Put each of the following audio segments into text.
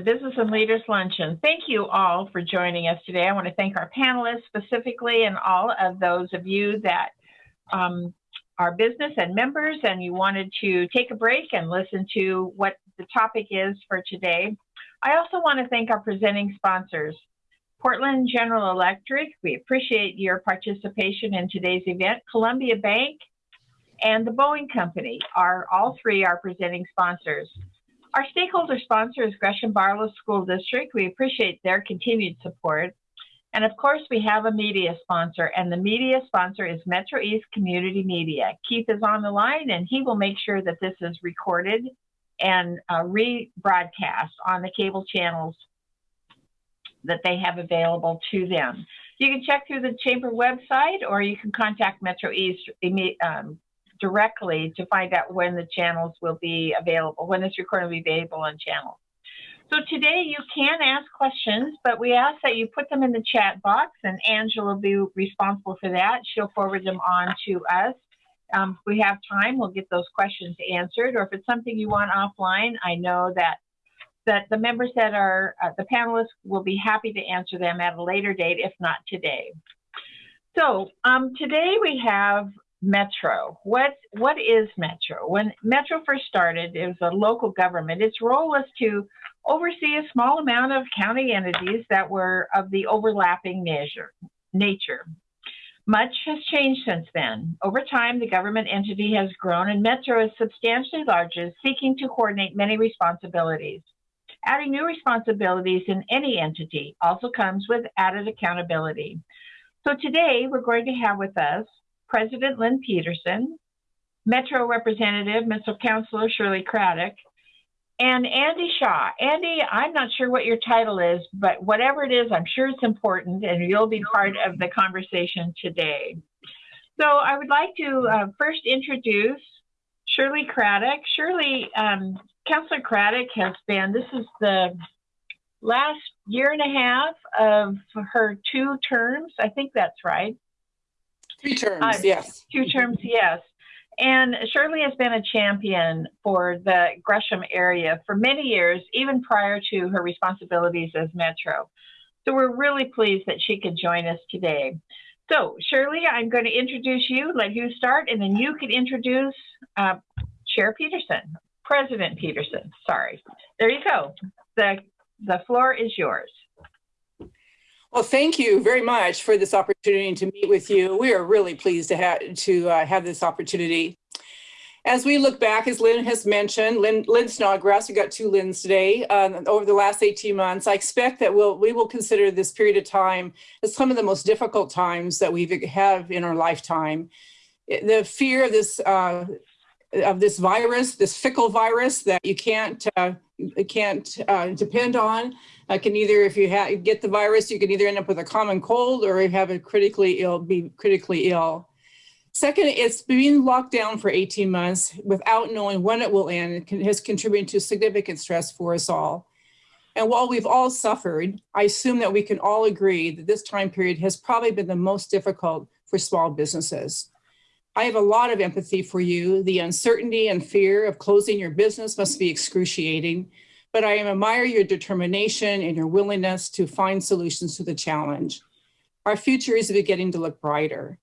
Business and Leaders Luncheon. Thank you all for joining us today. I want to thank our panelists specifically and all of those of you that um, are business and members and you wanted to take a break and listen to what the topic is for today. I also want to thank our presenting sponsors. Portland General Electric, we appreciate your participation in today's event. Columbia Bank and the Boeing Company are all three are presenting sponsors. Our stakeholder sponsor is Gresham Barlow School District. We appreciate their continued support. And of course, we have a media sponsor, and the media sponsor is Metro East Community Media. Keith is on the line, and he will make sure that this is recorded and uh, rebroadcast on the cable channels that they have available to them. You can check through the chamber website, or you can contact Metro East um, directly to find out when the channels will be available, when this recording will be available on channels. So today you can ask questions, but we ask that you put them in the chat box and Angela will be responsible for that. She'll forward them on to us. Um, if we have time, we'll get those questions answered. Or if it's something you want offline, I know that that the members that are uh, the panelists will be happy to answer them at a later date, if not today. So um, today we have Metro. What what is Metro? When Metro first started, it was a local government. Its role was to oversee a small amount of county entities that were of the overlapping measure, nature. Much has changed since then. Over time, the government entity has grown and Metro is substantially larger, seeking to coordinate many responsibilities. Adding new responsibilities in any entity also comes with added accountability. So today we're going to have with us President Lynn Peterson, Metro Representative, Metro Councilor Shirley Craddock, and Andy Shaw. Andy, I'm not sure what your title is, but whatever it is, I'm sure it's important and you'll be part of the conversation today. So I would like to uh, first introduce Shirley Craddock. Shirley, um, Councilor Craddock has been, this is the last year and a half of her two terms. I think that's right. Three terms, uh, yes. Two terms, yes. And Shirley has been a champion for the Gresham area for many years, even prior to her responsibilities as Metro. So we're really pleased that she could join us today. So Shirley, I'm going to introduce you, let you start, and then you could introduce uh, Chair Peterson, President Peterson, sorry. There you go. The, the floor is yours. Well, thank you very much for this opportunity to meet with you. We are really pleased to, have to uh, have this opportunity. As we look back, as Lynn has mentioned, Lynn, Lynn Snodgrass, we got two Lynn's today, uh, over the last 18 months, I expect that we'll, we will consider this period of time as some of the most difficult times that we have in our lifetime. The fear of this, uh, of this virus, this fickle virus that you can't, uh, can't uh, depend on, uh, can either, if you get the virus, you can either end up with a common cold or have a critically ill, be critically ill. Second, it's being locked down for 18 months without knowing when it will end it has contributed to significant stress for us all. And while we've all suffered, I assume that we can all agree that this time period has probably been the most difficult for small businesses. I have a lot of empathy for you. The uncertainty and fear of closing your business must be excruciating but I admire your determination and your willingness to find solutions to the challenge. Our future is beginning to look brighter.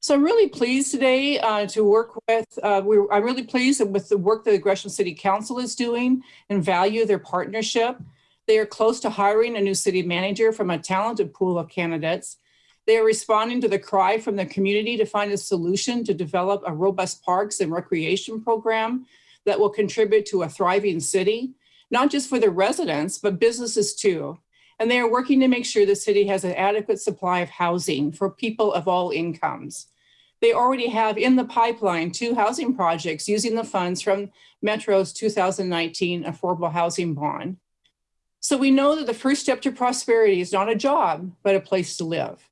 So I'm really pleased today uh, to work with, uh, I'm really pleased with the work that the Gresham City Council is doing and value their partnership. They are close to hiring a new city manager from a talented pool of candidates. They are responding to the cry from the community to find a solution to develop a robust parks and recreation program that will contribute to a thriving city not just for the residents, but businesses too. And they are working to make sure the city has an adequate supply of housing for people of all incomes. They already have in the pipeline two housing projects using the funds from Metro's 2019 Affordable Housing Bond. So we know that the first step to prosperity is not a job, but a place to live.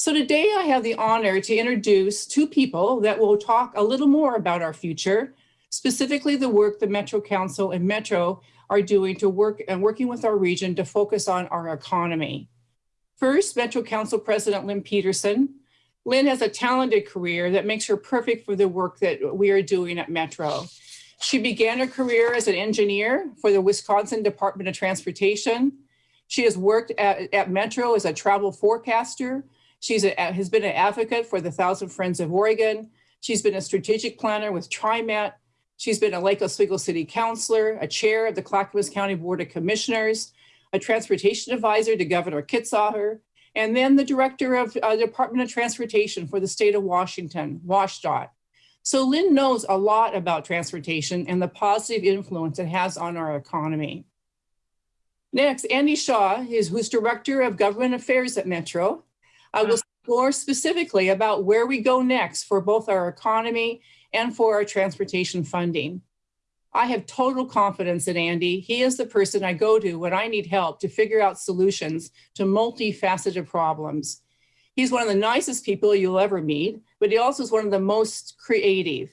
So today I have the honor to introduce two people that will talk a little more about our future specifically the work the Metro Council and Metro are doing to work and working with our region to focus on our economy. First, Metro Council President Lynn Peterson. Lynn has a talented career that makes her perfect for the work that we are doing at Metro. She began her career as an engineer for the Wisconsin Department of Transportation. She has worked at, at Metro as a travel forecaster. She's a, has been an advocate for the Thousand Friends of Oregon. She's been a strategic planner with TriMet. She's been a Lake Oswego City Councilor, a chair of the Clackamas County Board of Commissioners, a transportation advisor to Governor Kitzhaber, and then the director of uh, Department of Transportation for the state of Washington, WashDOT. So Lynn knows a lot about transportation and the positive influence it has on our economy. Next, Andy Shaw, is, who's Director of Government Affairs at Metro, uh, will speak more specifically about where we go next for both our economy and for our transportation funding. I have total confidence in Andy. He is the person I go to when I need help to figure out solutions to multifaceted problems. He's one of the nicest people you'll ever meet, but he also is one of the most creative.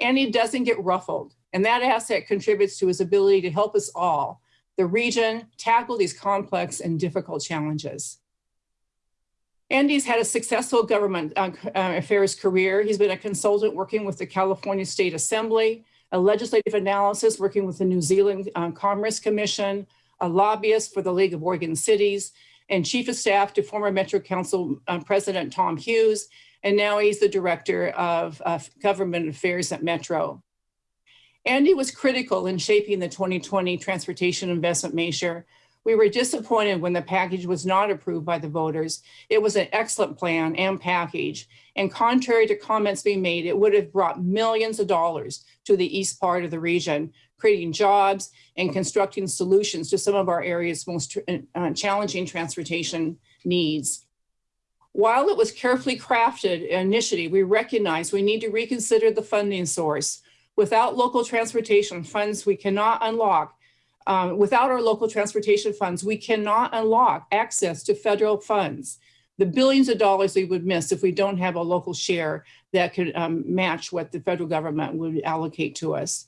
And he doesn't get ruffled. And that asset contributes to his ability to help us all, the region, tackle these complex and difficult challenges. Andy's had a successful government uh, uh, affairs career. He's been a consultant working with the California State Assembly, a legislative analysis working with the New Zealand um, Commerce Commission, a lobbyist for the League of Oregon Cities, and chief of staff to former Metro Council um, President Tom Hughes, and now he's the director of uh, government affairs at Metro. Andy was critical in shaping the 2020 transportation investment measure. We were disappointed when the package was not approved by the voters. It was an excellent plan and package. And contrary to comments being made, it would have brought millions of dollars to the east part of the region, creating jobs and constructing solutions to some of our area's most uh, challenging transportation needs. While it was carefully crafted initially, we recognize we need to reconsider the funding source. Without local transportation funds, we cannot unlock um, without our local transportation funds, we cannot unlock access to federal funds. The billions of dollars we would miss if we don't have a local share that could um, match what the federal government would allocate to us.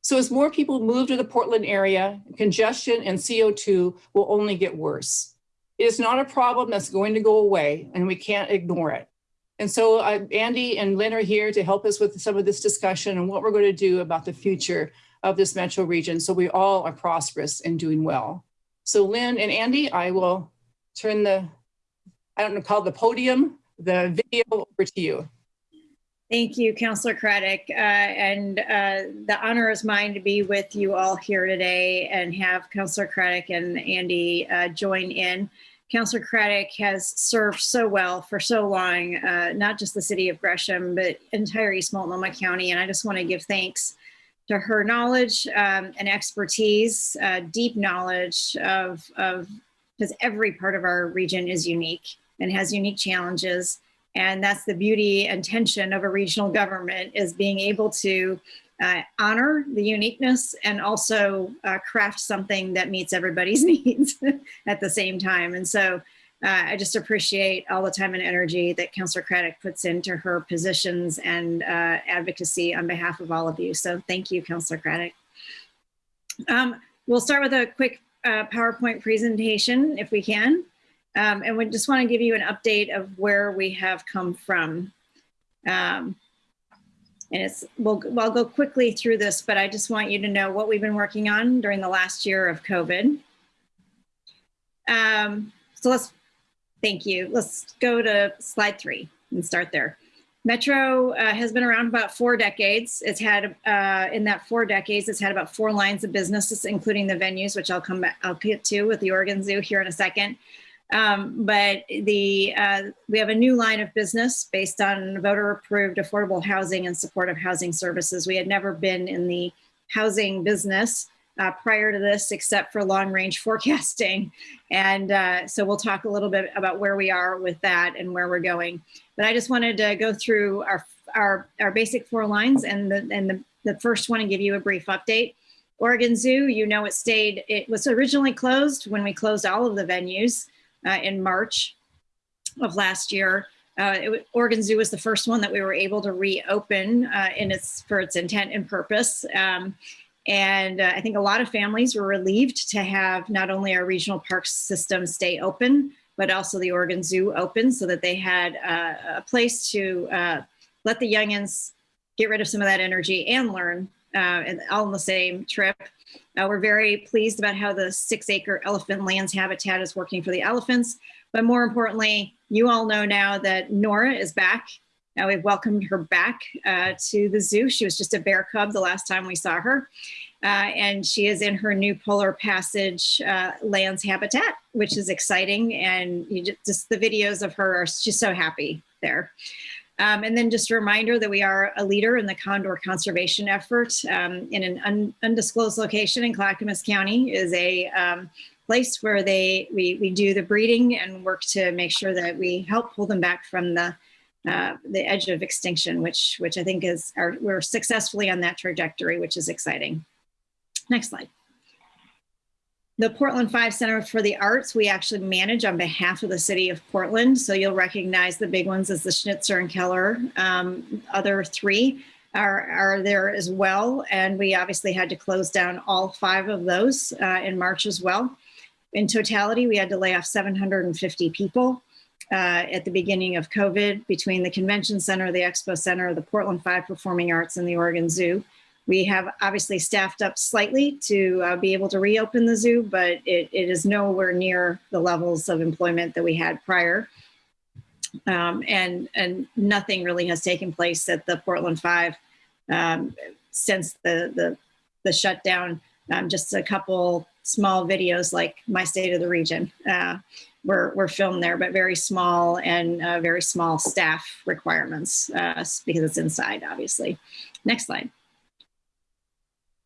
So as more people move to the Portland area, congestion and CO2 will only get worse. It is not a problem that's going to go away and we can't ignore it. And so uh, Andy and Lynn are here to help us with some of this discussion and what we're going to do about the future of this metro region so we all are prosperous and doing well. So Lynn and Andy, I will turn the, I don't know, call the podium, the video over to you. Thank you, Councillor Craddock. Uh, and uh, the honor is mine to be with you all here today and have Councillor Craddock and Andy uh, join in. Councillor Craddock has served so well for so long, uh, not just the city of Gresham, but entire East Multnomah County. And I just want to give thanks to her knowledge um, and expertise, uh, deep knowledge of, of, because every part of our region is unique and has unique challenges. And that's the beauty and tension of a regional government is being able to uh, honor the uniqueness and also uh, craft something that meets everybody's needs at the same time. And so uh, I just appreciate all the time and energy that Councillor Craddock puts into her positions and uh, advocacy on behalf of all of you. So thank you, Councillor Craddock. Um, we'll start with a quick uh, PowerPoint presentation if we can. Um, and we just want to give you an update of where we have come from. Um, and it's, we'll, we'll go quickly through this, but I just want you to know what we've been working on during the last year of COVID. Um, so let's Thank you. Let's go to slide three and start there. Metro uh, has been around about four decades. It's had, uh, in that four decades, it's had about four lines of businesses, including the venues, which I'll come back, I'll get to with the Oregon Zoo here in a second. Um, but the uh, we have a new line of business based on voter approved affordable housing and supportive housing services. We had never been in the housing business uh, prior to this, except for long range forecasting. And uh, so we'll talk a little bit about where we are with that and where we're going. But I just wanted to go through our, our, our basic four lines and, the, and the, the first one and give you a brief update. Oregon Zoo, you know it stayed, it was originally closed when we closed all of the venues uh, in March of last year. Uh, it, Oregon Zoo was the first one that we were able to reopen uh, in its for its intent and purpose. Um, and uh, I think a lot of families were relieved to have not only our regional park system stay open, but also the Oregon Zoo open so that they had uh, a place to uh, let the youngins get rid of some of that energy and learn uh, and all on the same trip. Uh, we're very pleased about how the six acre elephant lands habitat is working for the elephants. But more importantly, you all know now that Nora is back. Now we've welcomed her back uh, to the zoo. She was just a bear cub the last time we saw her. Uh, and she is in her new polar passage uh, lands habitat, which is exciting. And just, just, the videos of her are just so happy there. Um, and then just a reminder that we are a leader in the condor conservation effort um, in an un undisclosed location in Clackamas County is a um, place where they we, we do the breeding and work to make sure that we help pull them back from the uh, the edge of extinction, which which I think is our, we're successfully on that trajectory, which is exciting. Next slide. The Portland Five Center for the Arts, we actually manage on behalf of the city of Portland. So you'll recognize the big ones as the Schnitzer and Keller. Um, other three are, are there as well. And we obviously had to close down all five of those uh, in March as well. In totality, we had to lay off 750 people uh, at the beginning of COVID between the Convention Center, the Expo Center, the Portland Five Performing Arts, and the Oregon Zoo. We have obviously staffed up slightly to uh, be able to reopen the zoo, but it, it is nowhere near the levels of employment that we had prior. Um, and, and nothing really has taken place at the Portland Five um, since the, the, the shutdown. Um, just a couple small videos like my state of the region uh, were, were filmed there, but very small and uh, very small staff requirements uh, because it's inside, obviously. Next slide.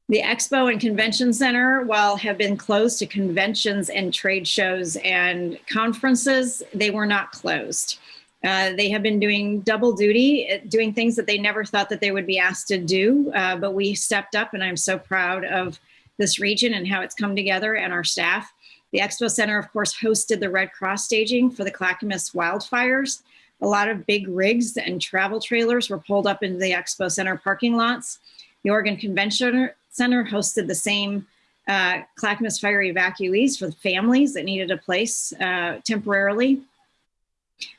The Expo and Convention Center, while have been closed to conventions and trade shows and conferences, they were not closed. Uh, they have been doing double duty, uh, doing things that they never thought that they would be asked to do, uh, but we stepped up and I'm so proud of this region and how it's come together and our staff. The Expo Center, of course, hosted the Red Cross staging for the Clackamas wildfires. A lot of big rigs and travel trailers were pulled up into the Expo Center parking lots. The Oregon Convention Center hosted the same uh, Clackamas fire evacuees for the families that needed a place uh, temporarily.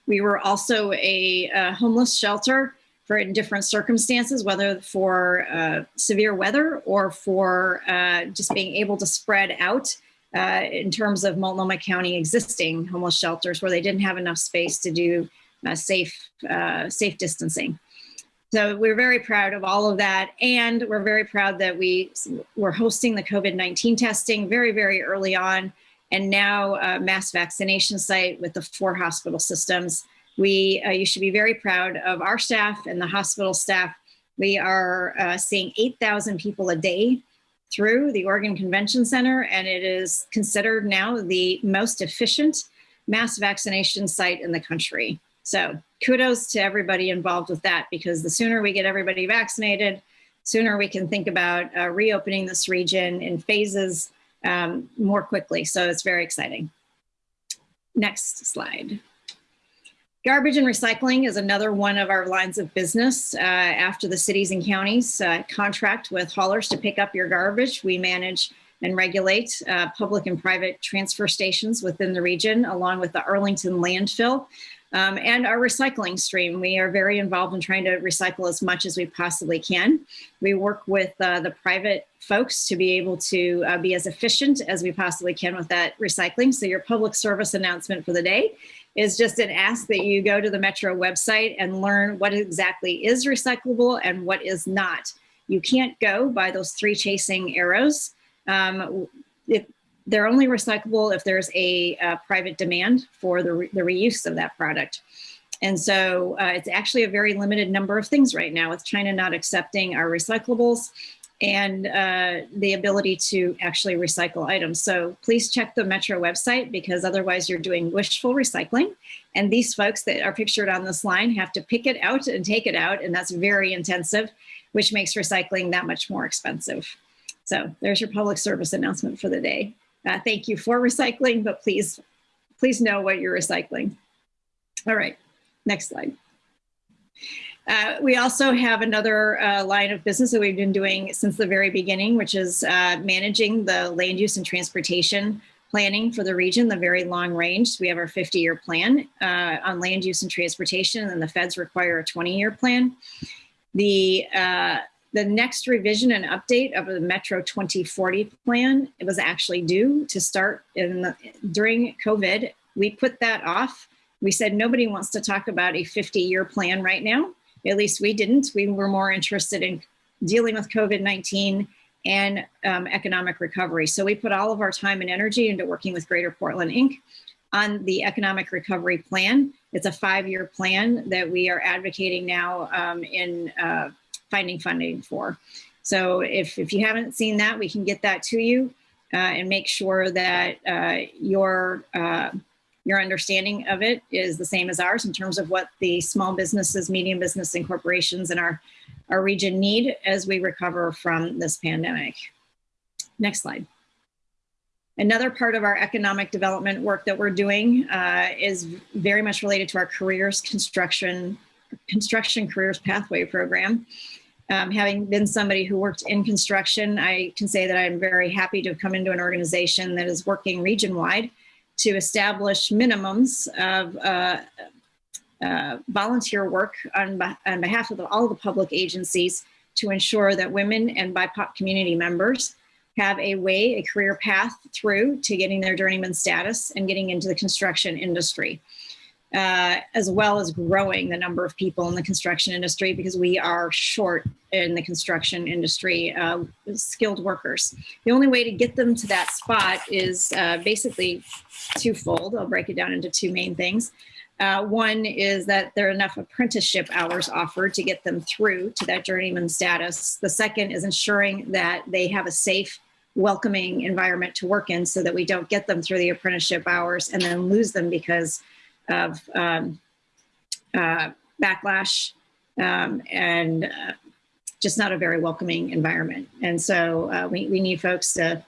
We were also a, a, homeless shelter for in different circumstances, whether for uh, severe weather or for uh, just being able to spread out uh, in terms of Multnomah County existing homeless shelters where they didn't have enough space to do uh, safe, safe distancing. So we're very proud of all of that. And we're very proud that we were hosting the COVID-19 testing very, very early on. And now a mass vaccination site with the four hospital systems. We, uh, you should be very proud of our staff and the hospital staff. We are uh, seeing 8,000 people a day through the Oregon Convention Center, and it is considered now the most efficient mass vaccination site in the country. So kudos to everybody involved with that because the sooner we get everybody vaccinated, sooner we can think about uh, reopening this region in phases um, more quickly. So it's very exciting. Next slide. Garbage and recycling is another one of our lines of business. Uh, after the cities and counties uh, contract with haulers to pick up your garbage, we manage and regulate uh, public and private transfer stations within the region, along with the Arlington landfill, um, and our recycling stream. We are very involved in trying to recycle as much as we possibly can. We work with uh, the private folks to be able to uh, be as efficient as we possibly can with that recycling. So your public service announcement for the day is just an ask that you go to the Metro website and learn what exactly is recyclable and what is not. You can't go by those three chasing arrows. Um, if, they're only recyclable if there's a, private demand for the, re the reuse of that product. And so uh, it's actually a very limited number of things right now with China not accepting our recyclables and uh, the ability to actually recycle items. So please check the Metro website because otherwise you're doing wishful recycling. And these folks that are pictured on this line have to pick it out and take it out. And that's very intensive, which makes recycling that much more expensive. So there's your public service announcement for the day. Uh, thank you for recycling, but please, please know what you're recycling. All right, next slide. Uh, we also have another uh, line of business that we've been doing since the very beginning, which is uh, managing the land use and transportation planning for the region, the very long range. We have our 50 year plan uh, on land use and transportation and the feds require a 20 year plan. The uh, the next revision and update of the Metro 2040 plan, it was actually due to start in the, during COVID. We put that off. We said nobody wants to talk about a 50 year plan right now. At least we didn't. We were more interested in dealing with COVID 19 and um, economic recovery. So we put all of our time and energy into working with Greater Portland Inc. on the economic recovery plan. It's a five year plan that we are advocating now um, in uh, finding funding for. So if, if you haven't seen that, we can get that to you uh, and make sure that uh, your uh, your understanding of it is the same as ours in terms of what the small businesses, medium business, and corporations in our, our region need as we recover from this pandemic. Next slide. Another part of our economic development work that we're doing uh, is very much related to our careers construction construction careers pathway program. Um, having been somebody who worked in construction, I can say that I'm very happy to have come into an organization that is working region wide to establish minimums of uh, uh, volunteer work on, on behalf of all the public agencies to ensure that women and BIPOC community members have a way, a career path through to getting their journeyman status and getting into the construction industry uh, as well as growing the number of people in the construction industry because we are short in the construction industry, uh, skilled workers. The only way to get them to that spot is uh, basically twofold. I'll break it down into two main things. Uh, one is that there are enough apprenticeship hours offered to get them through to that journeyman status. The second is ensuring that they have a safe, welcoming environment to work in so that we don't get them through the apprenticeship hours and then lose them because of um, uh, backlash um, and uh, just not a very welcoming environment. And so uh, we, we need folks to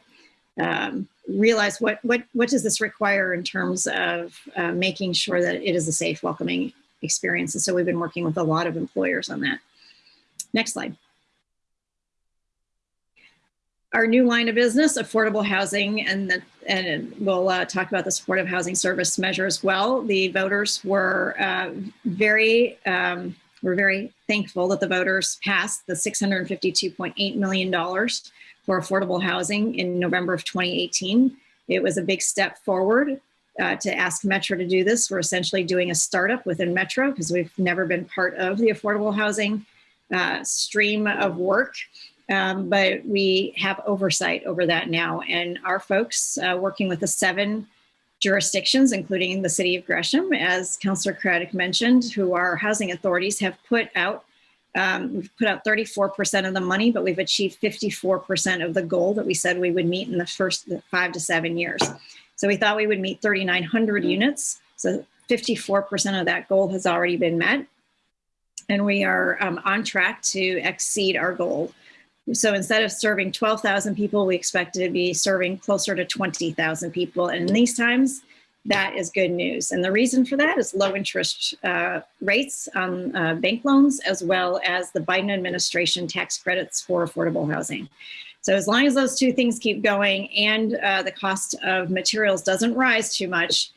um, realize what, what, what does this require in terms of uh, making sure that it is a safe, welcoming experience. And so we've been working with a lot of employers on that. Next slide our new line of business, affordable housing, and the, and we'll uh, talk about the supportive housing service measure as well. The voters were uh, very um, we're very thankful that the voters passed the $652.8 million for affordable housing in November of 2018. It was a big step forward uh, to ask Metro to do this. We're essentially doing a startup within Metro because we've never been part of the affordable housing uh, stream of work. Um, but we have oversight over that now. And our folks uh, working with the seven jurisdictions, including the city of Gresham, as Councillor Craddock mentioned, who are housing authorities have put out, um, we've put out 34% of the money, but we've achieved 54% of the goal that we said we would meet in the first five to seven years. So we thought we would meet 3,900 units. So 54% of that goal has already been met. And we are um, on track to exceed our goal so instead of serving 12,000 people, we expect to be serving closer to 20,000 people. And in these times, that is good news. And the reason for that is low interest uh, rates on uh, bank loans, as well as the Biden administration tax credits for affordable housing. So as long as those two things keep going and uh, the cost of materials doesn't rise too much,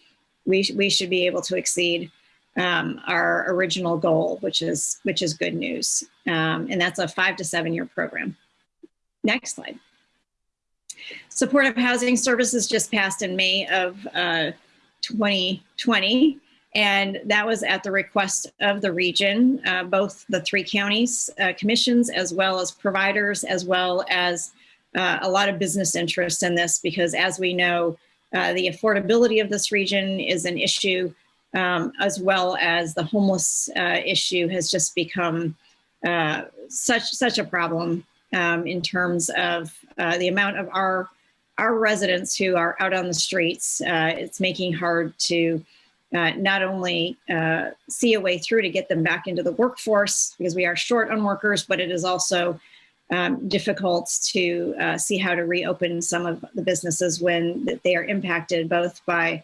we, we should be able to exceed um, our original goal, which is which is good news. Um, and that's a five to seven year program. Next slide. Supportive housing services just passed in May of uh, 2020. And that was at the request of the region, uh, both the three counties uh, commissions, as well as providers, as well as uh, a lot of business interest in this, because as we know, uh, the affordability of this region is an issue um, as well as the homeless uh, issue has just become uh, such such a problem um, in terms of uh, the amount of our our residents who are out on the streets. Uh, it's making hard to uh, not only uh, see a way through to get them back into the workforce because we are short on workers, but it is also um, difficult to see how to reopen some of the businesses when they are impacted both by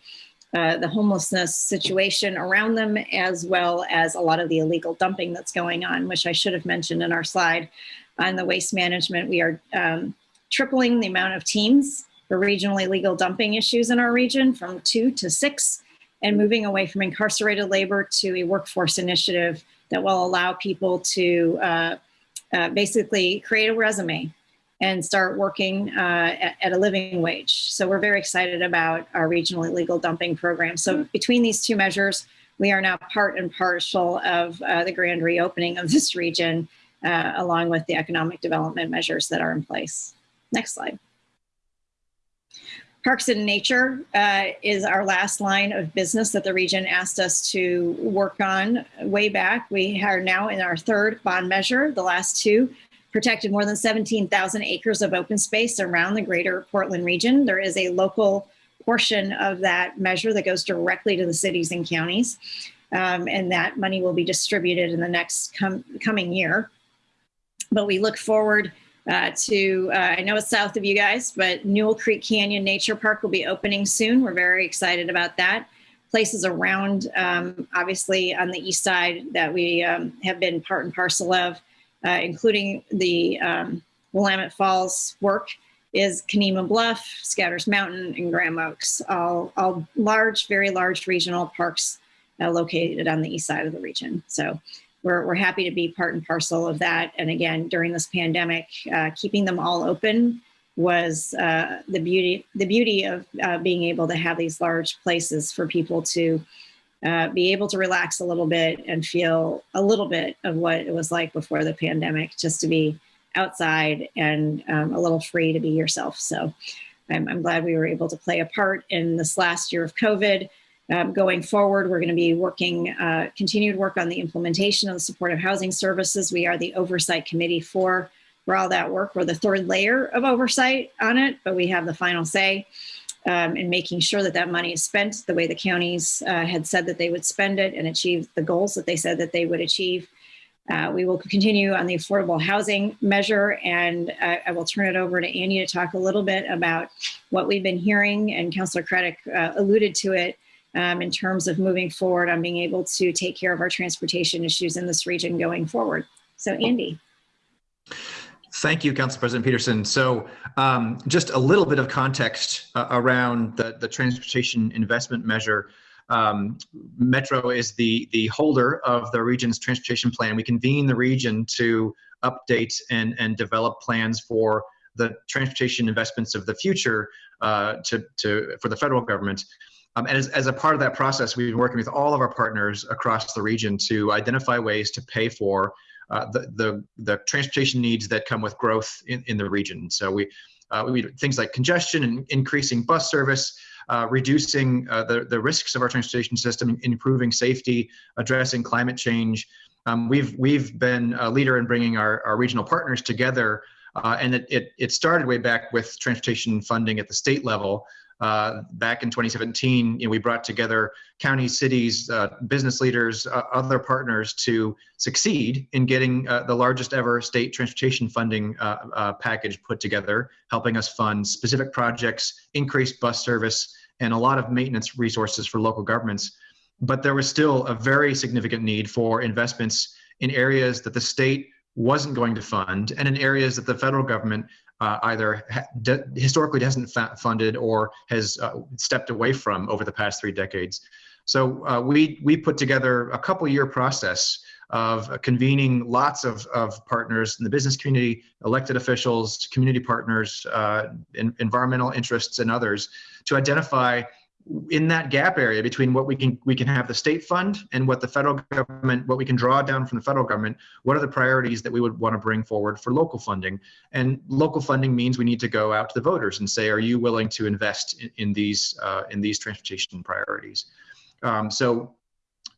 uh, the homelessness situation around them, as well as a lot of the illegal dumping that's going on, which I should have mentioned in our slide on the waste management. We are um, tripling the amount of teams for regionally illegal dumping issues in our region from two to six, and moving away from incarcerated labor to a workforce initiative that will allow people to uh, uh, basically create a resume and start working uh, at, at, a living wage. So we're very excited about our regional illegal dumping program. So between these two measures, we are now part and parcel of uh, the grand reopening of this region, uh, along with the economic development measures that are in place. Next slide. Parks and Nature uh, is our last line of business that the region asked us to work on way back. We are now in our third bond measure. The last two protected more than 17,000 acres of open space around the greater Portland region. There is a local portion of that measure that goes directly to the cities and counties. Um, and that money will be distributed in the next com coming year. But we look forward uh, to, uh, I know it's south of you guys, but Newell Creek Canyon Nature Park will be opening soon. We're very excited about that. Places around, um, obviously on the east side that we um, have been part and parcel of, uh, including the um, Willamette Falls work, is Canemah Bluff, Scouters Mountain, and Graham Oaks, all, all large, very large regional parks uh, located on the east side of the region. So we're, we're happy to be part and parcel of that. And again, during this pandemic, uh, keeping them all open was uh, the beauty the beauty of uh, being able to have these large places for people to uh, be able to relax a little bit and feel a little bit of what it was like before the pandemic, just to be outside and um, a little free to be yourself. So I'm, I'm glad we were able to play a part in this last year of COVID. Um, going forward, we're going to be working, uh, continued work on the implementation of the supportive housing services. We are the oversight committee for, for all that work. We're the third layer of oversight on it, but we have the final say um, in making sure that that money is spent the way the counties uh, had said that they would spend it and achieve the goals that they said that they would achieve. Uh, we will continue on the affordable housing measure and I, I will turn it over to Andy to talk a little bit about what we've been hearing and Councillor Craddock uh, alluded to it um, in terms of moving forward on being able to take care of our transportation issues in this region going forward. So Andy. Thank you, Council President Peterson. So um, just a little bit of context uh, around the, the transportation investment measure. Um, Metro is the, the holder of the region's transportation plan. We convene the region to update and, and develop plans for the transportation investments of the future uh, to, to, for the federal government. Um, and as, as a part of that process, we've been working with all of our partners across the region to identify ways to pay for uh, the, the, the transportation needs that come with growth in, in the region. So we, uh, we things like congestion and increasing bus service, uh, reducing uh, the, the risks of our transportation system, improving safety, addressing climate change. Um, we've, we've been a leader in bringing our, our regional partners together uh, and it, it, it, started way back with transportation funding at the state level. Uh, back in 2017, you know, we brought together counties, cities, uh, business leaders, uh, other partners to succeed in getting uh, the largest ever state transportation funding uh, uh, package put together, helping us fund specific projects, increased bus service, and a lot of maintenance resources for local governments. But there was still a very significant need for investments in areas that the state wasn't going to fund and in areas that the federal government uh, either historically hasn't funded or has uh, stepped away from over the past three decades. So uh, we, we put together a couple year process of convening lots of, of partners in the business community, elected officials, community partners, uh, in, environmental interests, and others to identify in that gap area between what we can we can have the state fund and what the federal government what we can draw down from the federal government what are the priorities that we would want to bring forward for local funding? And local funding means we need to go out to the voters and say are you willing to invest in, in these uh, in these transportation priorities? Um, so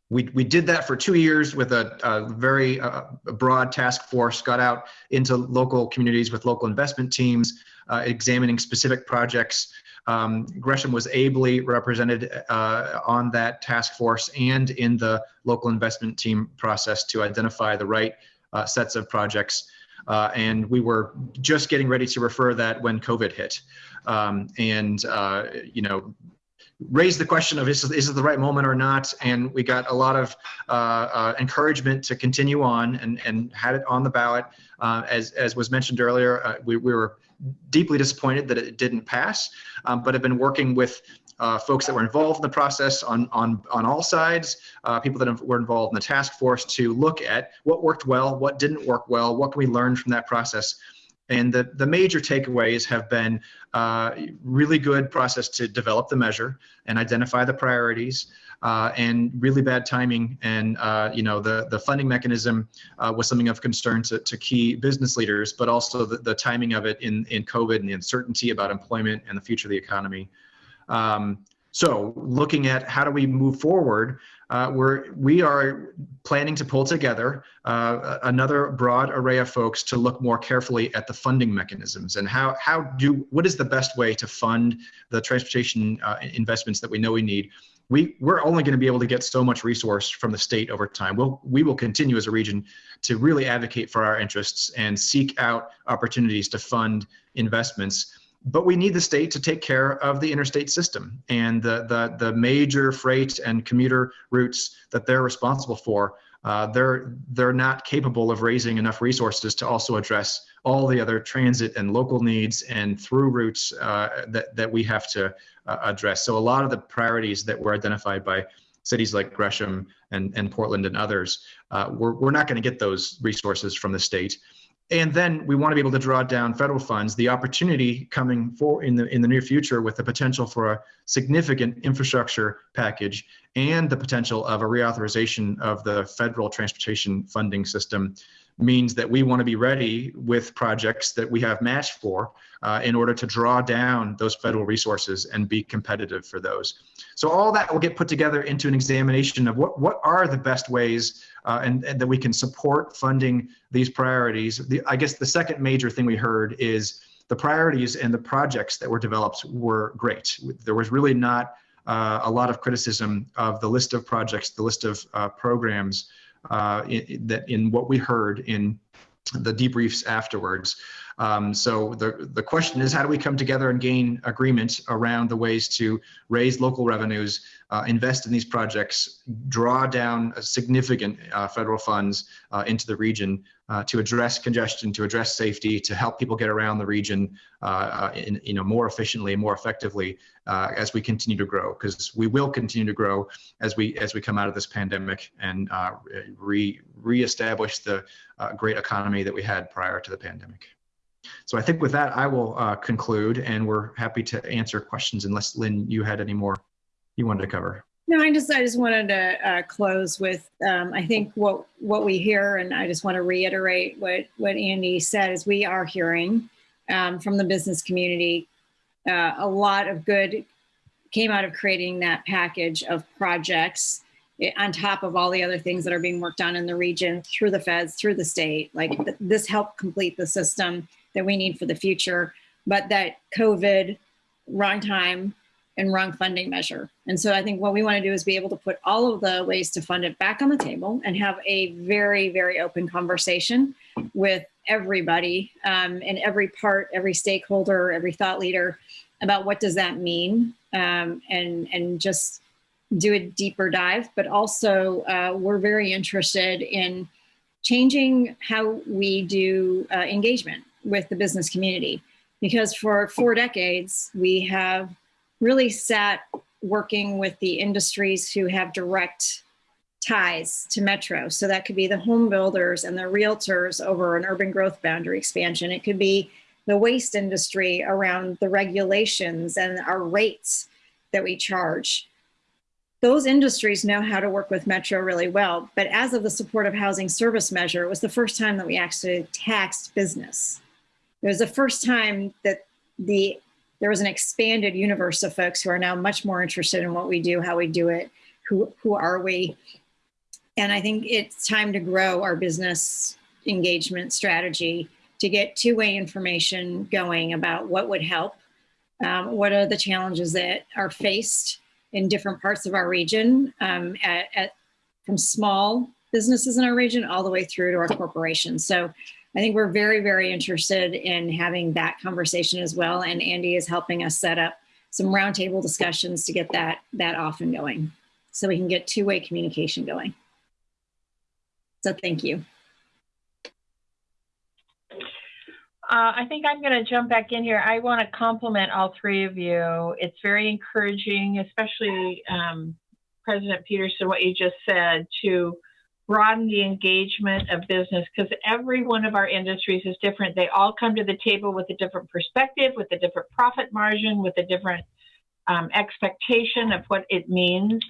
we, we did that for two years with a, a very uh, broad task force, got out into local communities with local investment teams, uh, examining specific projects um, Gresham was ably represented uh, on that task force and in the local investment team process to identify the right uh, sets of projects. Uh, and we were just getting ready to refer that when COVID hit. Um, and, uh, you know, raised the question of is, is it the right moment or not? And we got a lot of uh, uh, encouragement to continue on and, and had it on the ballot. Uh, as, as was mentioned earlier, uh, we, we, were deeply disappointed that it didn't pass, um, but have been working with uh, folks that were involved in the process on on on all sides, uh, people that were involved in the task force to look at what worked well, what didn't work well, what can we learn from that process. And the, the major takeaways have been uh, really good process to develop the measure and identify the priorities, uh, and really bad timing. And uh, you know the the funding mechanism uh, was something of concern to, to key business leaders, but also the, the timing of it in in COVID and the uncertainty about employment and the future of the economy. Um, so looking at how do we move forward, uh, we're, we are planning to pull together uh, another broad array of folks to look more carefully at the funding mechanisms and how, how do, what is the best way to fund the transportation uh, investments that we know we need. We, we're only going to be able to get so much resource from the state over time. We'll, we will continue as a region to really advocate for our interests and seek out opportunities to fund investments but we need the state to take care of the interstate system and the, the, the major freight and commuter routes that they're responsible for. Uh, they're, they're not capable of raising enough resources to also address all the other transit and local needs and through routes uh, that, that we have to uh, address. So a lot of the priorities that were identified by cities like Gresham and, and Portland and others, uh, we're, we're not going to get those resources from the state and then we want to be able to draw down federal funds. The opportunity coming for in the in the near future with the potential for a significant infrastructure package and the potential of a reauthorization of the federal transportation funding system means that we want to be ready with projects that we have match for uh, in order to draw down those federal resources and be competitive for those. So all that will get put together into an examination of what, what are the best ways uh, and, and, that we can support funding these priorities. The, I guess the second major thing we heard is the priorities and the projects that were developed were great. There was really not uh, a lot of criticism of the list of projects, the list of uh, programs uh, in, that in what we heard in the debriefs afterwards. Um, so the, the question is, how do we come together and gain agreement around the ways to raise local revenues, uh, invest in these projects, draw down significant uh, federal funds uh, into the region uh, to address congestion, to address safety, to help people get around the region uh, uh, in, you know, more efficiently and more effectively as we continue to grow, because we will continue to grow as we as we come out of this pandemic and re reestablish the great economy that we had prior to the pandemic. So I think with that, I will uh, conclude and we're happy to answer questions unless Lynn, you had any more you wanted to cover. No, I just I just wanted to uh, close with um, I think what what we hear, and I just want to reiterate what what Andy said is we are hearing um, from the business community uh, a lot of good came out of creating that package of projects eh, on top of all the other things that are being worked on in the region through the feds through the state like th- this helped complete the system that we need for the future, but that COVID, wrong time, and wrong funding measure. And so I think what we want to do is be able to put all of the ways to fund it back on the table and have a very, very open conversation with everybody um, and every part, every stakeholder, every thought leader about what does that mean um, and, and just do a deeper dive. But also uh, we're very interested in changing how we do uh, engagement with the business community. Because for four decades we have really sat working with the industries who have direct ties to metro. So that could be the home builders and the realtors over an urban growth boundary expansion. It could be the waste industry around the regulations and our rates that we charge. Those industries know how to work with metro really well but as of the supportive housing service measure it was the first time that we actually taxed business it was the first time that the there was an expanded universe of folks who are now much more interested in what we do, how we do it, who who are we, and I think it's time to grow our business engagement strategy to get two-way information going about what would help, um, what are the challenges that are faced in different parts of our region, um, at, at, from small businesses in our region all the way through to our corporations. So I think we're very, very interested in having that conversation as well. And Andy is helping us set up some roundtable discussions to get that, that off and going so we can get two-way communication going. So thank you. Uh, I think I'm going to jump back in here. I want to compliment all three of you. It's very encouraging, especially um, President Peterson, what you just said, to broaden the engagement of business because every one of our industries is different. They all come to the table with a different perspective, with a different profit margin, with a different um, expectation of what it means,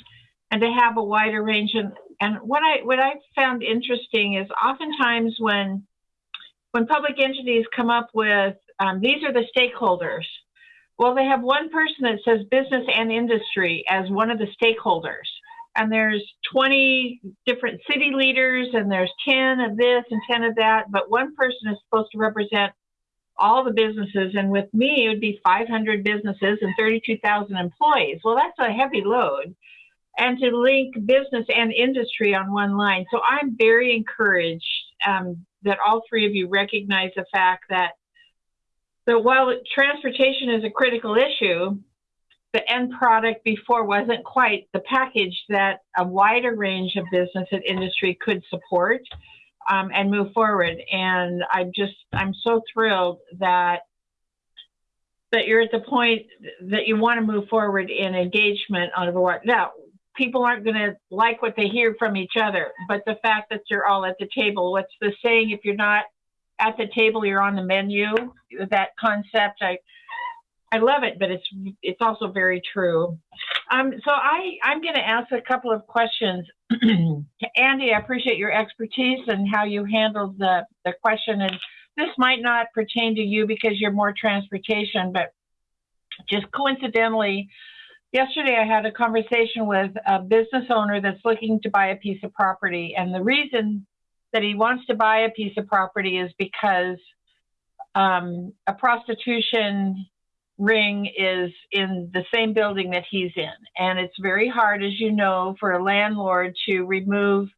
and to have a wider range. And, and what I what I found interesting is oftentimes when when public entities come up with um, these are the stakeholders. Well, they have one person that says business and industry as one of the stakeholders and there's 20 different city leaders and there's 10 of this and 10 of that, but one person is supposed to represent all the businesses. And with me, it would be 500 businesses and 32,000 employees. Well, that's a heavy load. And to link business and industry on one line. So I'm very encouraged um, that all three of you recognize the fact that, that while transportation is a critical issue, the end product before wasn't quite the package that a wider range of business and industry could support um, and move forward. And I'm just, I'm so thrilled that that you're at the point that you want to move forward in engagement on a. Now, people aren't going to like what they hear from each other, but the fact that you're all at the table, what's the saying? If you're not at the table, you're on the menu. That concept, I I love it, but it's it's also very true. Um, so I I'm going to ask a couple of questions. Andy, I appreciate your expertise and how you handled the the question. And this might not pertain to you because you're more transportation, but just coincidentally, yesterday I had a conversation with a business owner that's looking to buy a piece of property, and the reason that he wants to buy a piece of property is because um, a prostitution ring is in the same building that he's in. And it's very hard, as you know, for a landlord to remove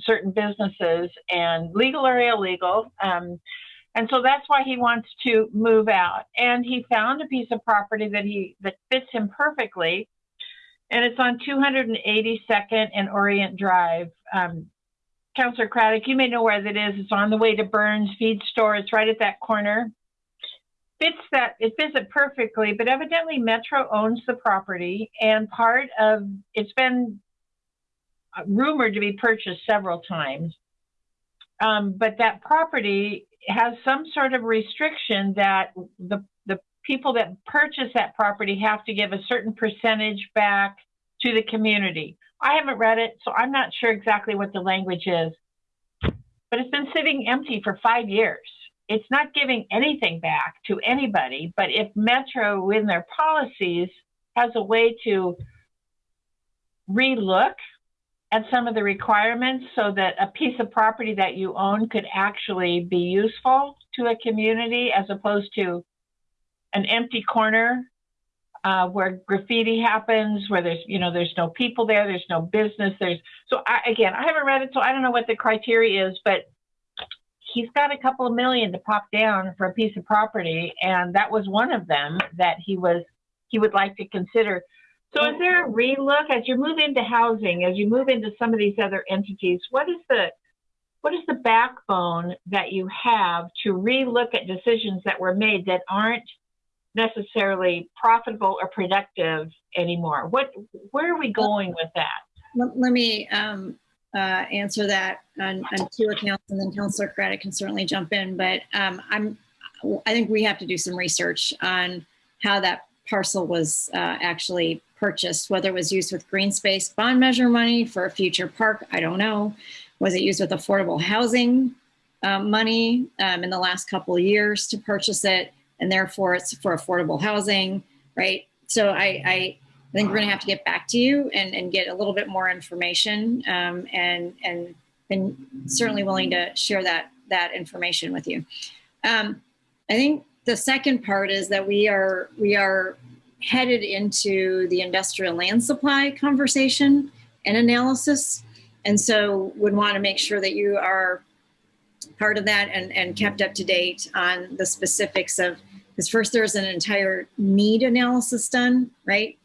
certain businesses and legal or illegal. Um, and so that's why he wants to move out. And he found a piece of property that he that fits him perfectly. And it's on 282nd and Orient Drive. Um, Councillor Craddock, you may know where that is. It's on the way to Burns Feed Store. It's right at that corner fits that it fits it perfectly but evidently metro owns the property and part of it's been rumored to be purchased several times. Um, but that property has some sort of restriction that the the people that purchase that property have to give a certain percentage back to the community. I haven't read it so i'm not sure exactly what the language is. But it's been sitting empty for five years it's not giving anything back to anybody. But if Metro, in their policies, has a way to relook at some of the requirements so that a piece of property that you own could actually be useful to a community as opposed to an empty corner uh, where graffiti happens, where there's you know there's no people there, there's no business, there's so I, again I haven't read it, so I don't know what the criteria is, but he's got a couple of million to pop down for a piece of property, and that was one of them that he was he would like to consider. So, is there a relook as you move into housing, as you move into some of these other entities? What is the what is the backbone that you have to relook at decisions that were made that aren't necessarily profitable or productive anymore? What where are we going with that? Let, me um, uh, answer that on, on, two accounts, and then Councillor Craddock can certainly jump in. But um, I'm, I think we have to do some research on how that parcel was uh, actually purchased, whether it was used with green space bond measure money for a future park. I don't know. Was it used with affordable housing uh, money um, in the last couple of years to purchase it, and therefore it's for affordable housing, right? So I, I I think we're going to have to get back to you and, and get a little bit more information um, and and and certainly willing to share that that information with you. Um, I think the second part is that we are we are headed into the industrial land supply conversation and analysis, and so would want to make sure that you are part of that and, and kept up to date on the specifics of because first there's an entire need analysis done, right?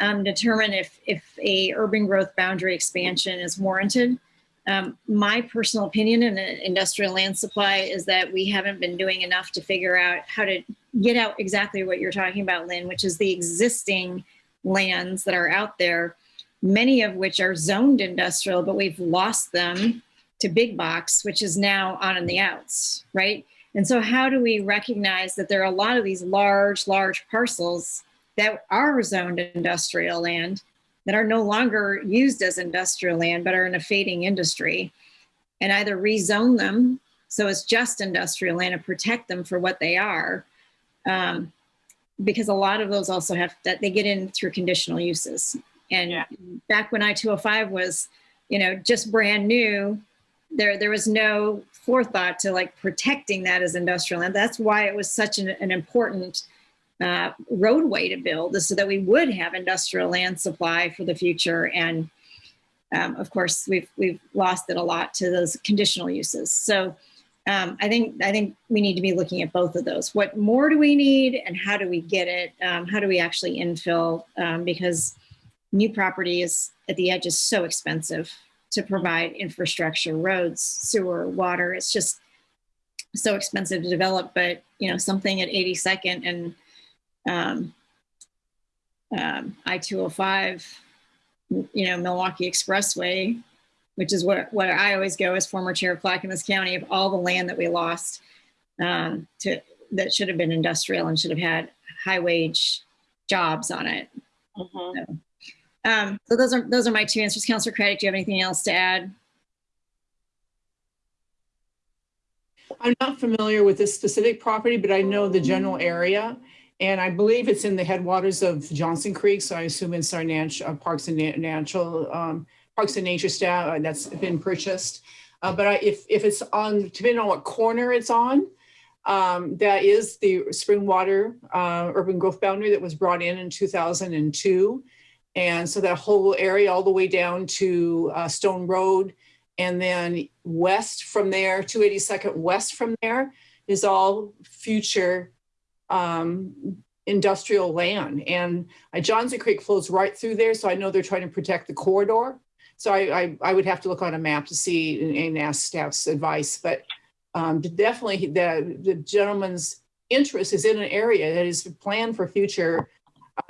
Um, determine if, if a urban growth boundary expansion is warranted Um, my personal opinion in industrial land supply is that we haven't been doing enough to figure out how to get out exactly what you're talking about, Lynn, which is the existing lands that are out there, many of which are zoned industrial, but we've lost them to big box, which is now on in the outs, right? And so, how do we recognize that there are a lot of these large, large parcels that are zoned industrial land that are no longer used as industrial land but are in a fading industry and either rezone them so it's just industrial land and protect them for what they are um, because a lot of those also have that they get in through conditional uses and Yeah. back when i-205 was you know just brand new there there was no forethought to like protecting that as industrial land that's why it was such an, an important uh, roadway to build so that we would have industrial land supply for the future. And um, of course, we've we've lost it a lot to those conditional uses. So um, I think I think we need to be looking at both of those. What more do we need, and how do we get it? Um, how do we actually infill? Um, because new property is at the edge is so expensive to provide infrastructure, roads, sewer, water. It's just so expensive to develop. But you know, something at 82nd and um, um, I-205, you know, Milwaukie Expressway, which is what, what I always go as former chair of Clackamas County of all the land that we lost um, to that should have been industrial and should have had high wage jobs on it. Mhm. Um, so those are those are my two answers. Councilor Craddock, do you have anything else to add? I'm not familiar with this specific property, but I know the general area. And I believe it's in the headwaters of Johnson Creek, so I assume it's our nat- uh, Parks and Na- Natural, um, Parks and Nature staff uh, that's been purchased. Uh, but I, if, if it's on, depending on what corner it's on, um, that is the Springwater, uh, urban growth boundary that was brought in in 2002. And so that whole area all the way down to, uh, Stone Road and then west from there, 282nd west from there is all future um, industrial land. And uh, Johnson Creek flows right through there. So I know they're trying to protect the corridor. So I, I, I would have to look on a map to see and, and ask staff's advice. But um, definitely the, the gentleman's interest is in an area that is planned for future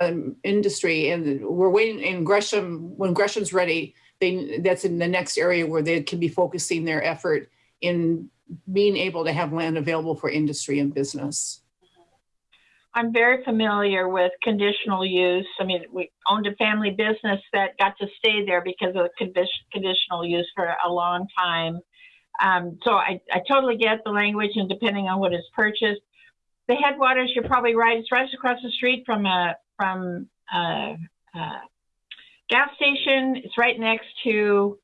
um, industry. And we're waiting in Gresham, when Gresham's ready, they, that's in the next area where they can be focusing their effort in being able to have land available for industry and business. I'm very familiar with conditional use. I mean, we owned a family business that got to stay there because of the condi- conditional use for a long time. Um, so I, I totally get the language, and depending on what is purchased, the headwaters, you're probably right. It's right across the street from a from a, a gas station. It's right next to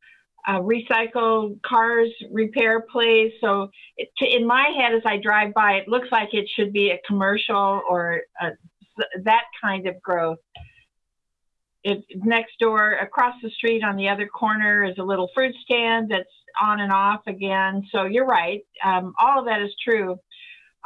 a recycled cars repair place. So it, to, in my head, as I drive by, it looks like it should be a commercial or a, that kind of growth. It, next door, across the street on the other corner, is a little fruit stand that's on and off again. So you're right. Um, all of that is true.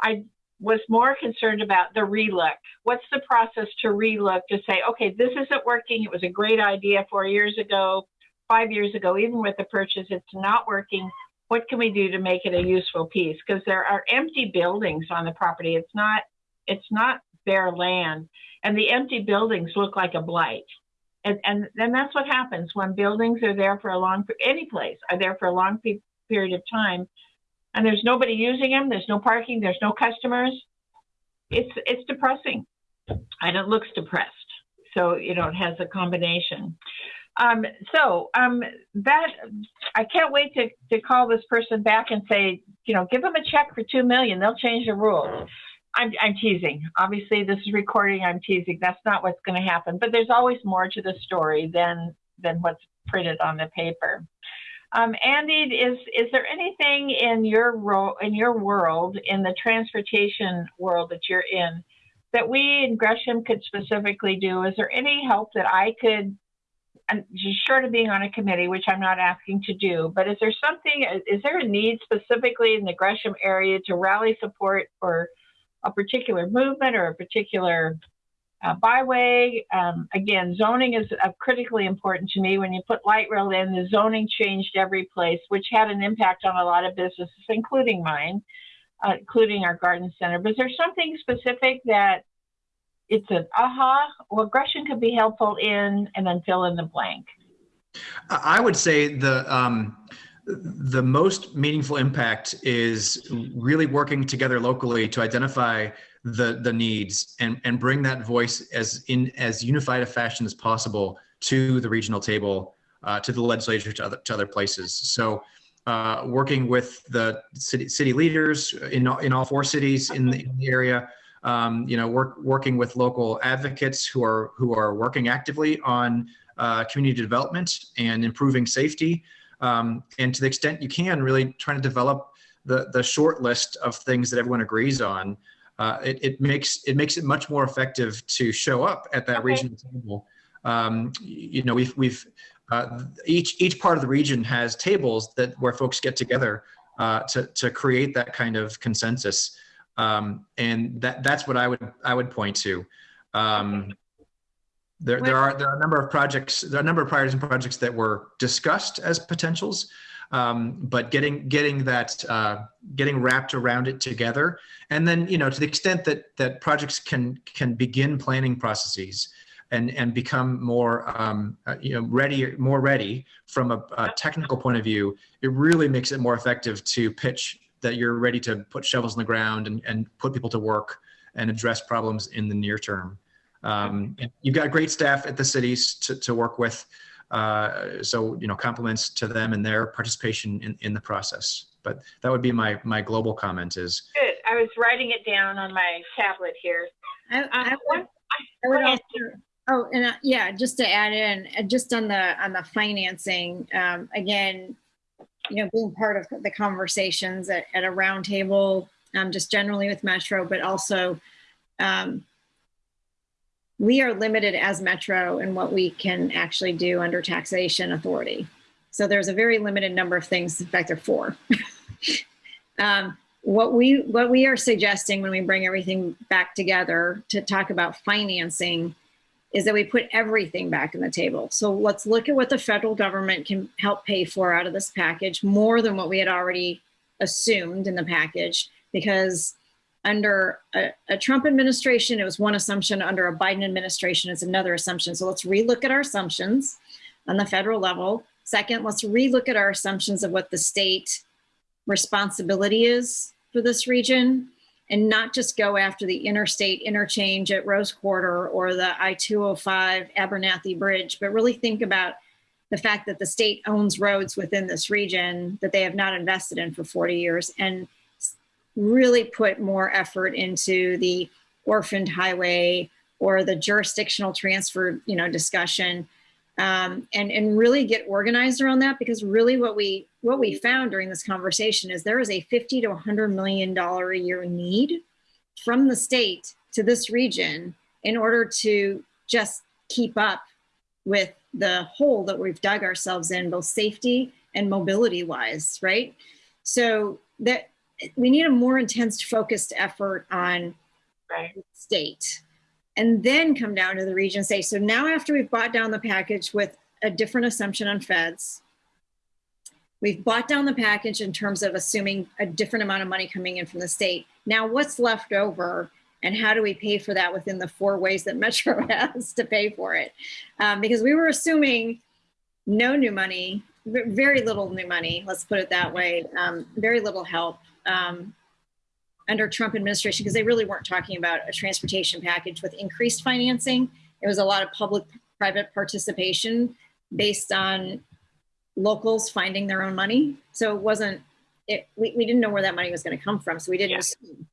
I was more concerned about the relook. What's the process to relook to say, okay, this isn't working. It was a great idea four years ago, five years ago, even with the purchase, it's not working. What can we do to make it a useful piece? Because there are empty buildings on the property. It's not, it's not bare land, and the empty buildings look like a blight. And and then that's what happens when buildings are there for a long, any place are there for a long pe- period of time and there's nobody using them. There's no parking. There's no customers. It's it's depressing, and it looks depressed. So you know it has a combination. Um, so um, that I can't wait to to call this person back and say, you know, give them a check for two million. They'll change the rules. I'm, I'm teasing. Obviously, this is recording. I'm teasing. That's not what's going to happen. But there's always more to the story than than what's printed on the paper. Um, Andy, is is there anything in your role in your world, in the transportation world that you're in, that we in Gresham could specifically do? Is there any help that I could, short of being on a committee, which I'm not asking to do, but is there something? Is there a need specifically in the Gresham area to rally support for a particular movement or a particular uh, byway. Um, again, zoning is uh, critically important to me. When you put light rail in, the zoning changed every place, which had an impact on a lot of businesses, including mine, uh, including our garden center. But is there something specific that it's an aha? Well, Gresham could be helpful in, and then fill in the blank. I would say the um, the most meaningful impact is really working together locally to identify the the needs and and bring that voice as in as unified a fashion as possible to the regional table, uh, to the legislature, to other to other places. So. Uh, working with the city, city leaders in, in all four cities in the, in the area, um, you know, work, working with local advocates who are who are working actively on uh, community development and improving safety. Um, and to the extent you can, really trying to develop the the short list of things that everyone agrees on uh, it, it, makes it makes it much more effective to show up at that Okay. regional table. Um, you know, we've we've uh, each each part of the region has tables that where folks get together uh, to to create that kind of consensus, um, and that that's what I would I would point to. Um, there, there are there are a number of projects there are a number of priorities and projects that were discussed as potentials, um, but getting getting that uh, getting wrapped around it together and then you know to the extent that that projects can can begin planning processes and and become more um, uh, you know ready more ready from a, a technical point of view it really makes it more effective to pitch that you're ready to put shovels in the ground and, and put people to work and address problems in the near term um, and you've got great staff at the cities to, to work with uh, so you know compliments to them and their participation in, in the process but that would be my my global comment is Good. I was writing it down on my tablet here. I, Uh, I would, I would also, oh, and uh, yeah, just to add in, uh, just on the, on the financing, um, again, you know, being part of the conversations at, at a roundtable, um, just generally with Metro, but also, um, we are limited as Metro in what we can actually do under taxation authority. So there's a very limited number of things. In fact, there are four. um, what we what we are suggesting when we bring everything back together to talk about financing is that we put everything back in the table. So let's look at what the federal government can help pay for out of this package more than what we had already assumed in the package because under a, a Trump administration, it was one assumption. Under a Biden administration, it's another assumption. So let's relook at our assumptions on the federal level. Second, let's relook at our assumptions of what the state responsibility is for this region and not just go after the interstate interchange at Rose Quarter or the I 205 Abernethy Bridge, but really think about the fact that the state owns roads within this region that they have not invested in for 40 years and really put more effort into the orphaned highway or the jurisdictional transfer you know discussion um, and and really get organized around that because really what we what we found during this conversation is there is a 50 to 100 million dollar a year need from the state to this region in order to just keep up with the hole that we've dug ourselves in both safety and mobility wise right so that we need a more intense focused effort on Right. state and then come down to the region and say, so now after we've bought down the package with a different assumption on feds, we've bought down the package in terms of assuming a different amount of money coming in from the state. Now what's left over and how do we pay for that within the four ways that Metro has to pay for it? Um, because we were assuming no new money, very little new money, let's put it that way, um, very little help. Um, under Trump administration because they really weren't talking about a transportation package with increased financing. It was a lot of public private participation based on locals finding their own money. So it wasn't, it, we, we didn't know where that money was going to come from. So we didn't Yeah. assume.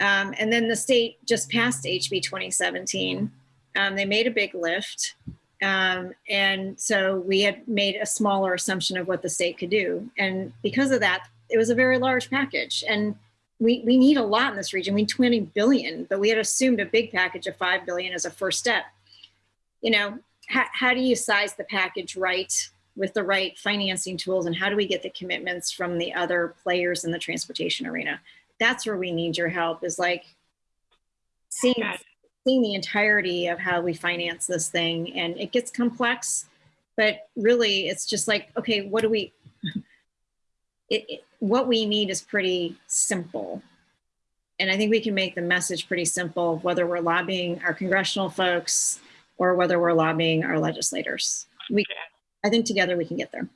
Um, and then the state just passed HB 2017. Um, they made a big lift. Um, and so we had made a smaller assumption of what the state could do. And because of that, it was a very large package. And we, we need a lot in this region. We need 20 billion, but we had assumed a big package of 5 billion as a first step. You know, how, how do you size the package right with the right financing tools and how do we get the commitments from the other players in the transportation arena? That's where we need your help is like seeing seeing the entirety of how we finance this thing and it gets complex but really it's just like okay what do we it, it, what we need is pretty simple and i think we can make the message pretty simple whether we're lobbying our congressional folks or whether we're lobbying our legislators we i think together we can get there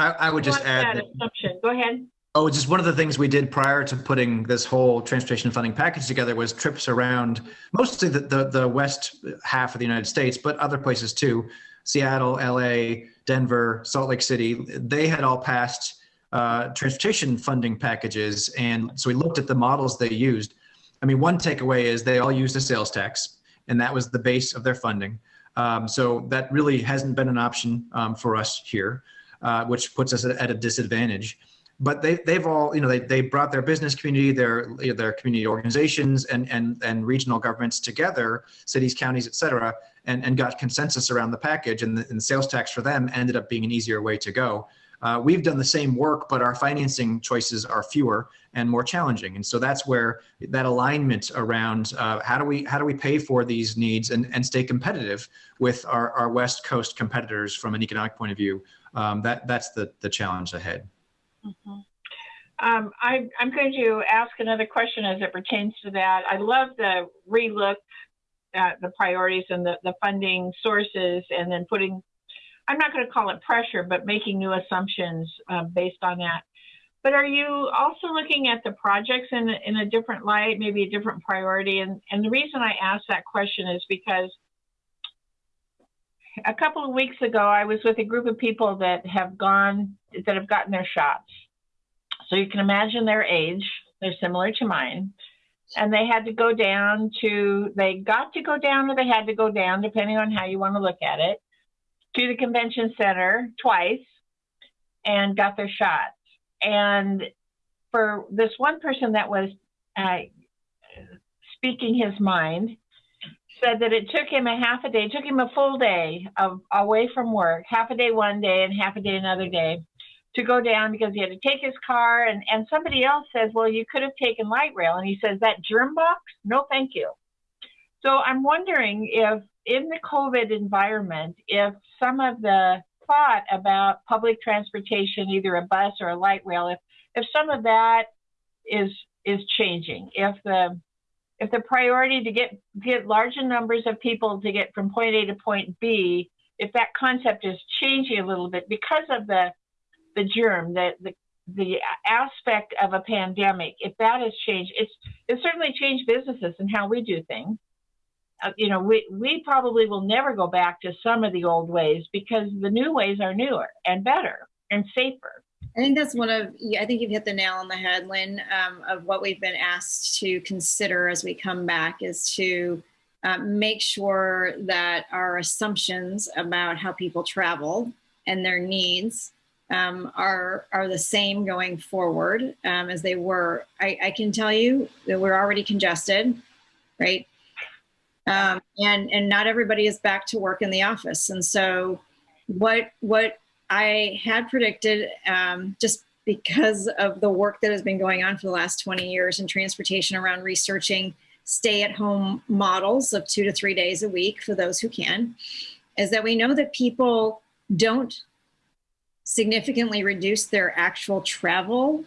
I, I would just add that that assumption? Go ahead. Oh, just one of the things we did prior to putting this whole transportation funding package together was trips around mostly the, the, the west half of the United States, but other places too. Seattle, LA, Denver, Salt Lake City, they had all passed uh, transportation funding packages. And so we looked at the models they used. I mean, one takeaway is they all used a sales tax, and that was the base of their funding. Um, so that really hasn't been an option um, for us here, uh, which puts us at, a disadvantage but they, they've all, you know, they, they brought their business community, their, their community organizations and, and, and regional governments together, cities, counties, et cetera, and, and got consensus around the package and the, and the sales tax for them ended up being an easier way to go. Uh, we've done the same work, but our financing choices are fewer and more challenging. And so that's where that alignment around uh, how do we how do we pay for these needs and, and stay competitive with our, our West Coast competitors from an economic point of view. Um, that that's the the challenge ahead. Mhm. Um, I, I'm going to ask another question as it pertains to that. I love the relook at the priorities and the, the funding sources and then putting, I'm not going to call it pressure, but making new assumptions um, based on that. But are you also looking at the projects in, in a different light, maybe a different priority? And, and the reason I ask that question is because a couple of weeks ago, I was with a group of people that have gone, that have gotten their shots. So you can imagine their age. They're similar to mine. And they had to go down to, they got to go down or they had to go down, depending on how you want to look at it, to the convention center twice and got their shots. And for this one person that was uh, speaking his mind, said that it took him a half a day, took him a full day of away from work, half a day one day and half a day another day to go down because he had to take his car and, and somebody else says, well, you could have taken light rail. And he says, that germ box? No, thank you. So I'm wondering if in the COVID environment, if some of the thought about public transportation, either a bus or a light rail, if, if some of that is is changing, if the if the priority to get get larger numbers of people to get from point A to point B, if that concept is changing a little bit because of the the germ, the the the aspect of a pandemic, if that has changed, it's it's certainly changed businesses and how we do things. Uh, you know, we we probably will never go back to some of the old ways because the new ways are newer and better and safer. I think that's one of, I think you've hit the nail on the head, Lynn, um, of what we've been asked to consider as we come back is to uh, make sure that our assumptions about how people travel and their needs um, are are the same going forward um, as they were. I, I, can tell you that we're already congested, right? Um, and and not everybody is back to work in the office. And so, what what I had predicted, um, just because of the work that has been going on for the last 20 years in transportation around researching stay-at-home models of two to three days a week for those who can, is that we know that people don't significantly reduce their actual travel,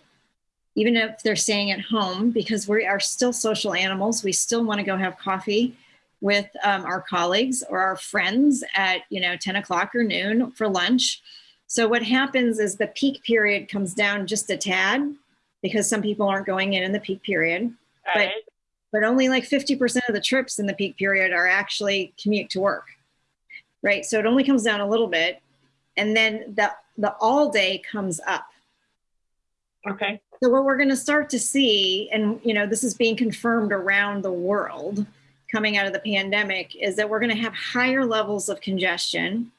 even if they're staying at home, because we are still social animals. We still want to go have coffee with um, our colleagues or our friends at you know 10 o'clock or noon for lunch. So what happens is the peak period comes down just a tad because some people aren't going in in the peak period, but but only like 50% of the trips in the peak period are actually commute to work, right? So it only comes down a little bit, and then the the all day comes up. Okay. So what we're going to start to see, and you know, this is being confirmed around the world coming out of the pandemic, is that we're going to have higher levels of congestion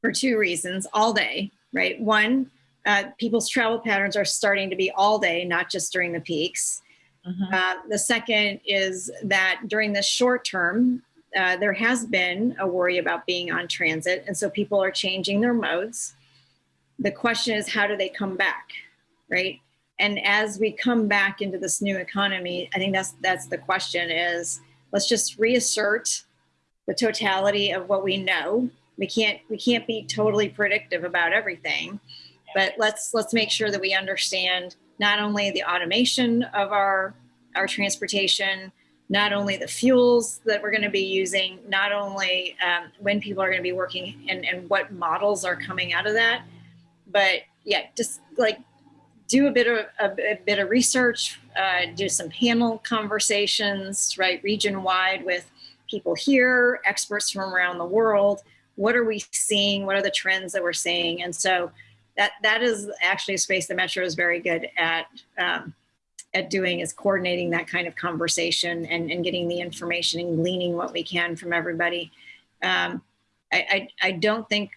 for two reasons all day, right? One, uh, people's travel patterns are starting to be all day, not just during the peaks. Mm-hmm. Uh, the second is that during the short term, uh, there has been a worry about being on transit, and so people are changing their modes. The question is, how do they come back, right? And as we come back into this new economy, I think that's that's the question: is let's just reassert the totality of what we know. We can't we can't be totally predictive about everything, but let's let's make sure that we understand not only the automation of our our transportation, not only the fuels that we're going to be using, not only um, when people are going to be working and, and what models are coming out of that, but yeah, just like do a bit of a, a bit of research, uh, do some panel conversations, right, region wide with people here, experts from around the world. What are we seeing? What are the trends that we're seeing? And so that that is actually a space the Metro is very good at um, at doing is coordinating that kind of conversation and, and getting the information and gleaning what we can from everybody. Um, I, I, I don't think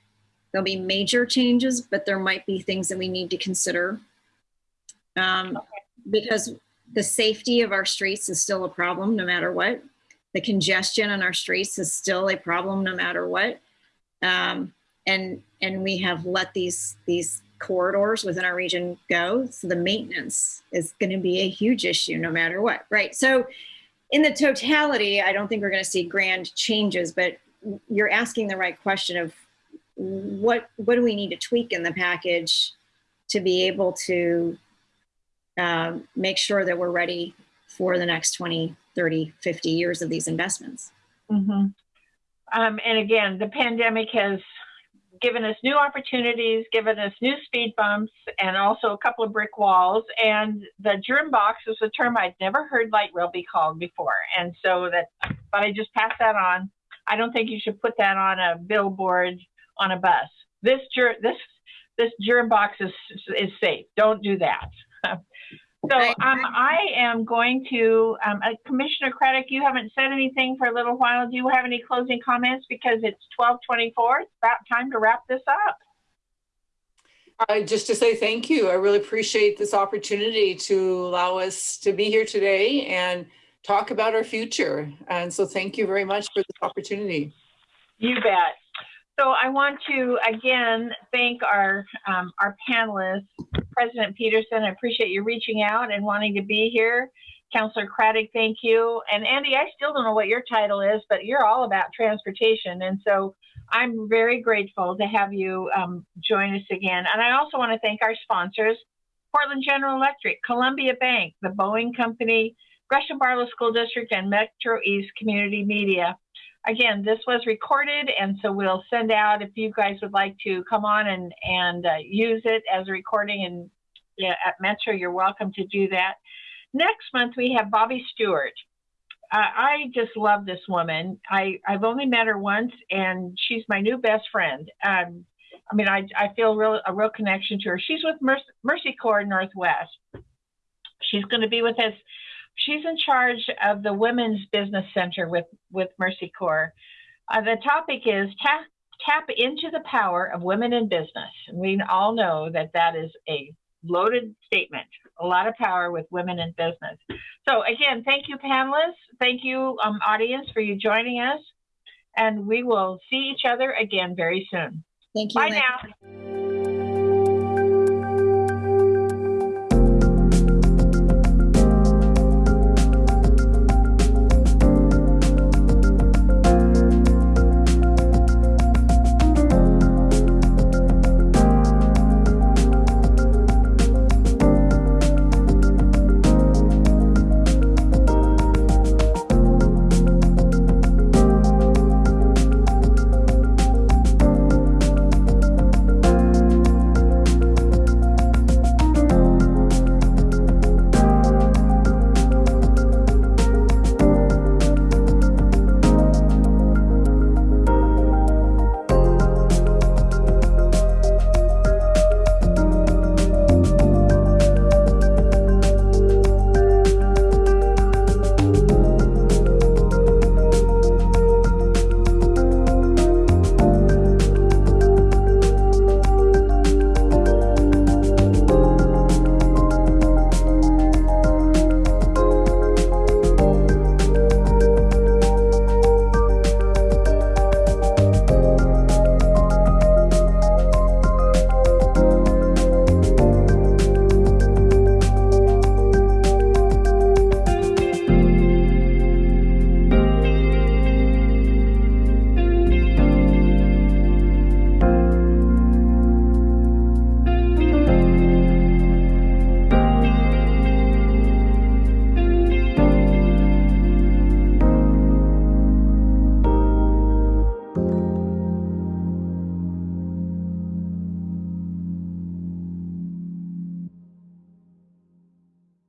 there'll be major changes, but there might be things that we need to consider um, because the safety of our streets is still a problem no matter what. The congestion on our streets is still a problem no matter what. Um, and and we have let these these corridors within our region go. So the maintenance is going to be a huge issue no matter what, right? So in the totality, I don't think we're going to see grand changes, but you're asking the right question of what what do we need to tweak in the package to be able to um, make sure that we're ready for the next 20, 30, 50 years of these investments. Mm-hmm. Um, and again, the pandemic has given us new opportunities, given us new speed bumps, and also a couple of brick walls. And the germ box is a term I'd never heard light rail be called before. And so that, but I just pass that on. I don't think you should put that on a billboard on a bus. This ger- this this germ box is is safe. Don't do that. So um, I am going to, um, uh, Commissioner Craddock, you haven't said anything for a little while. Do you have any closing comments? Because it's 1224. It's about time to wrap this up. Uh, just to say thank you. I really appreciate this opportunity to allow us to be here today and talk about our future. And so thank you very much for this opportunity. You bet. So I want to again thank our um, our panelists, President Peterson. I appreciate you reaching out and wanting to be here. Councillor Craddock, thank you. And Andy, I still don't know what your title is, but you're all about transportation, and so I'm very grateful to have you um, join us again. And I also want to thank our sponsors: Portland General Electric, Columbia Bank, the Boeing Company, Gresham Barlow School District, and Metro East Community Media again, this was recorded, and so we'll send out if you guys would like to come on and and uh, use it as a recording and yeah, at Metro, you're welcome to do that. Next month we have Bobby Stewart. Uh, I just love this woman. I I've only met her once, and she's my new best friend. Um, I mean, I I feel real a real connection to her. She's with Mercy, Mercy Corps Northwest. She's going to be with us She's in charge of the Women's Business Center with, with Mercy Corps. Uh, the topic is tap, tap into the power of women in business. And we all know that that is a loaded statement, a lot of power with women in business. So again, thank you panelists. Thank you um, audience for you joining us. And we will see each other again very soon. Thank you. Bye now.